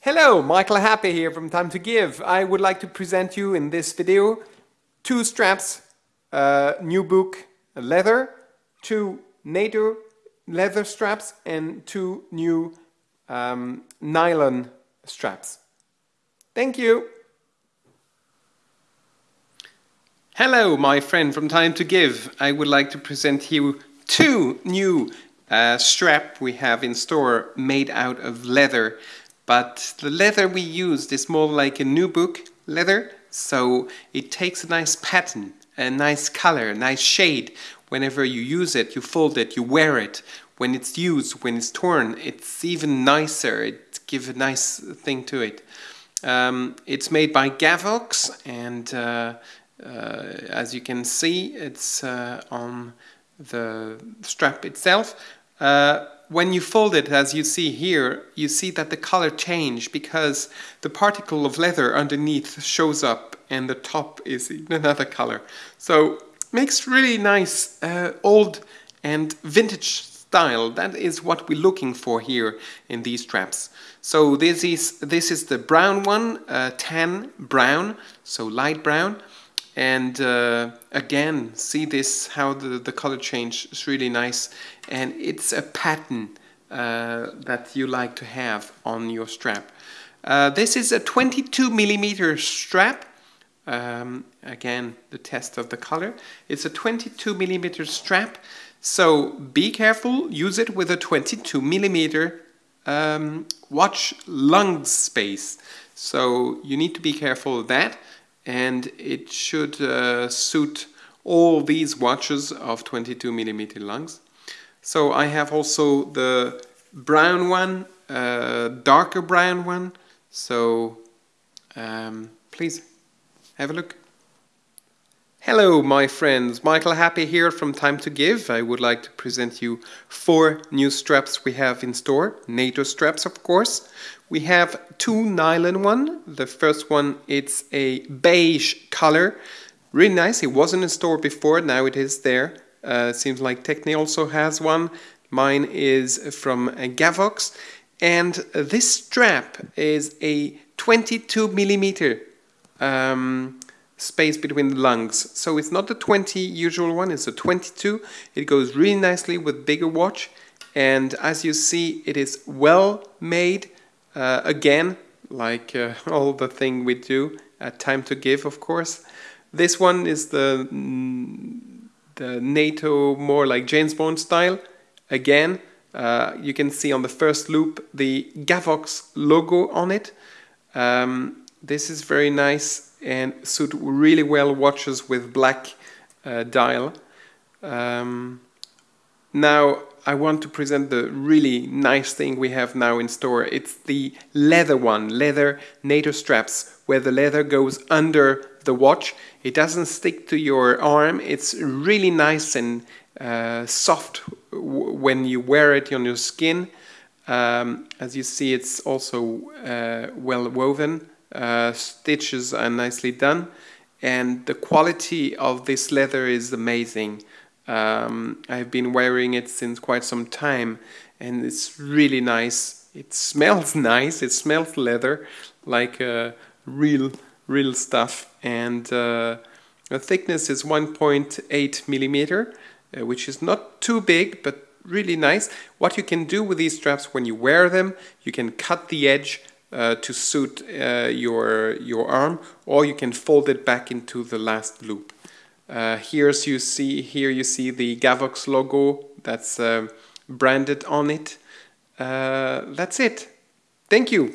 Hello, Michael Happy here from Time to Give. I would like to present you in this video two straps, a nubuck leather, two NATO leather straps and two new um, nylon straps. Thank you. Hello, my friend from Time to Give. I would like to present you two new uh, strap we have in store made out of leather. But the leather we used is more like a nubuck leather, so it takes a nice pattern, a nice color, a nice shade. Whenever you use it, you fold it, you wear it. When it's used, when it's torn, it's even nicer. It gives a nice thing to it. Um, it's made by Gavox, and uh, uh, as you can see, it's uh, on the strap itself. When you fold it, as you see here, you see that the color change because the particle of leather underneath shows up and the top is in another color. So makes really nice uh, old and vintage style. That is what we're looking for here in these straps. So this is this is the brown one, uh, tan brown, so light brown. And uh, again, see this, how the, the color change is really nice. And it's a pattern uh, that you like to have on your strap. Uh, this is a 22 millimeter strap. Um, again, the test of the color. It's a 22 millimeter strap. So be careful, use it with a 22 millimeter um, watch lug space. So you need to be careful of that and it should uh, suit all these watches of 22 millimeter lugs. So I have also the brown one, uh, darker brown one. So um, please have a look. Hello my friends, Michael Happy here from Time to Give. I would like to present you four new straps we have in store, NATO straps of course. We have two nylon one. The first one it's a beige color. Really nice. It wasn't in store before. Now it is there. Uh, seems like Techni also has one. Mine is from Gavox. And this strap is a 22 millimeter um, space between the lugs. So it's not the 20 usual one, it's a 22. It goes really nicely with bigger watch. And as you see, it is well made uh, again, like uh, all the thing we do at Time to Give, of course. This one is the, mm, the NATO more like James Bond style. Again, uh, you can see on the first loop the Gavox logo on it. Um, this is very nice and suit really well watches with black uh, dial. Um, now I want to present the really nice thing we have now in store. It's the leather one, leather NATO straps, where the leather goes under the watch. It doesn't stick to your arm. It's really nice and uh, soft when you wear it on your skin. Um, as you see, it's also uh, well woven. Uh, stitches are nicely done. And the quality of this leather is amazing. Um, I've been wearing it since quite some time and it's really nice. It smells nice, it smells leather like uh, real, real stuff. And uh, the thickness is 1.8 millimeter, uh, which is not too big, but really nice. What you can do with these straps when you wear them, you can cut the edge uh, to suit uh, your, your arm, or you can fold it back into the last loop. Uh, here's you see here you see the Gavox logo that's uh, branded on it. Uh, that's it. Thank you.